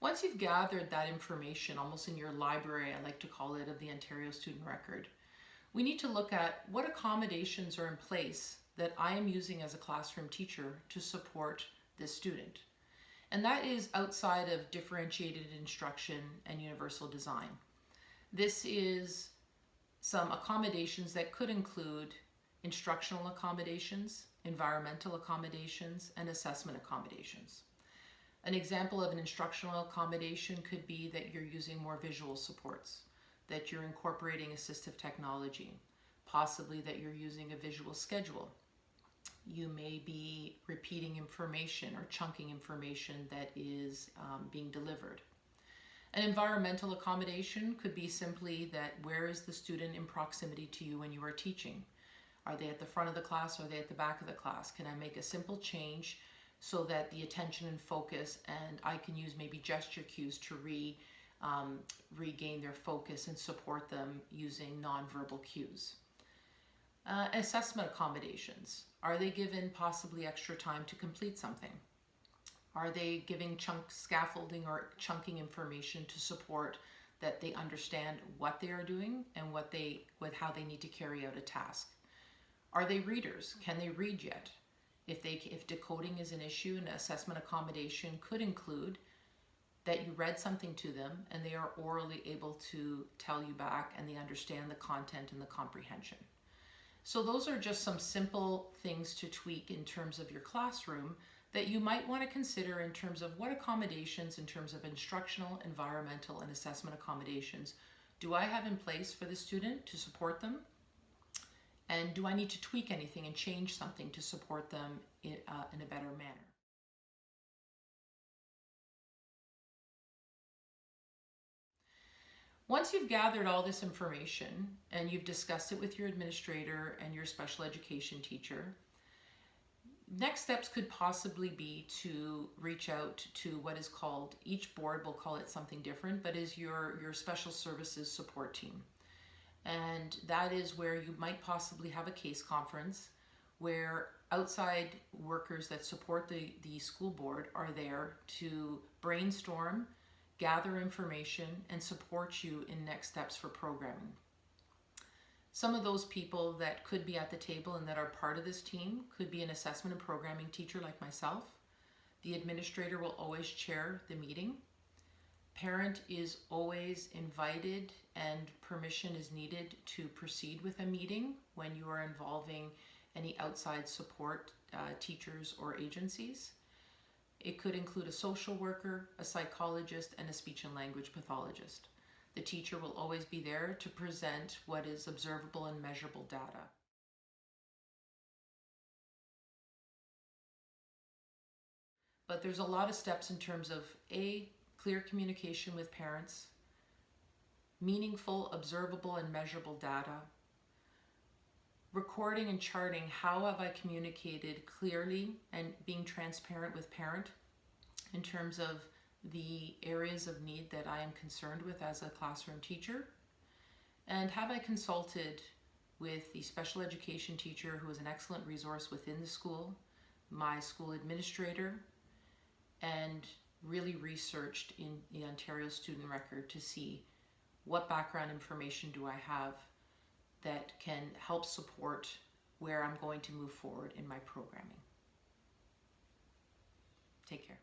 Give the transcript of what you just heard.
Once you've gathered that information, almost in your library, I like to call it, of the Ontario Student Record, we need to look at what accommodations are in place that I am using as a classroom teacher to support this student. And that is outside of differentiated instruction and universal design. This is some accommodations that could include instructional accommodations, environmental accommodations, and assessment accommodations. An example of an instructional accommodation could be that you're using more visual supports, that you're incorporating assistive technology, possibly that you're using a visual schedule. You may be repeating information or chunking information that is um, being delivered. An environmental accommodation could be simply that where is the student in proximity to you when you are teaching? Are they at the front of the class or are they at the back of the class? Can I make a simple change so that the attention and focus and I can use maybe gesture cues to re, um, regain their focus and support them using nonverbal cues. Uh, assessment accommodations. Are they given possibly extra time to complete something? Are they giving chunk scaffolding or chunking information to support that they understand what they are doing and what they with how they need to carry out a task? Are they readers? Can they read yet? If, they, if decoding is an issue, an assessment accommodation could include that you read something to them and they are orally able to tell you back and they understand the content and the comprehension. So those are just some simple things to tweak in terms of your classroom that you might want to consider in terms of what accommodations in terms of instructional, environmental, and assessment accommodations do I have in place for the student to support them and do I need to tweak anything and change something to support them in, uh, in a better manner? Once you've gathered all this information and you've discussed it with your administrator and your special education teacher, next steps could possibly be to reach out to what is called, each board will call it something different, but is your, your special services support team and that is where you might possibly have a case conference where outside workers that support the, the school board are there to brainstorm, gather information, and support you in next steps for programming. Some of those people that could be at the table and that are part of this team could be an assessment and programming teacher like myself. The administrator will always chair the meeting Parent is always invited and permission is needed to proceed with a meeting when you are involving any outside support uh, teachers or agencies. It could include a social worker, a psychologist, and a speech and language pathologist. The teacher will always be there to present what is observable and measurable data. But there's a lot of steps in terms of A, clear communication with parents, meaningful, observable, and measurable data, recording and charting how have I communicated clearly and being transparent with parent in terms of the areas of need that I am concerned with as a classroom teacher, and have I consulted with the special education teacher who is an excellent resource within the school, my school administrator, and really researched in the Ontario student record to see what background information do I have that can help support where I'm going to move forward in my programming. Take care.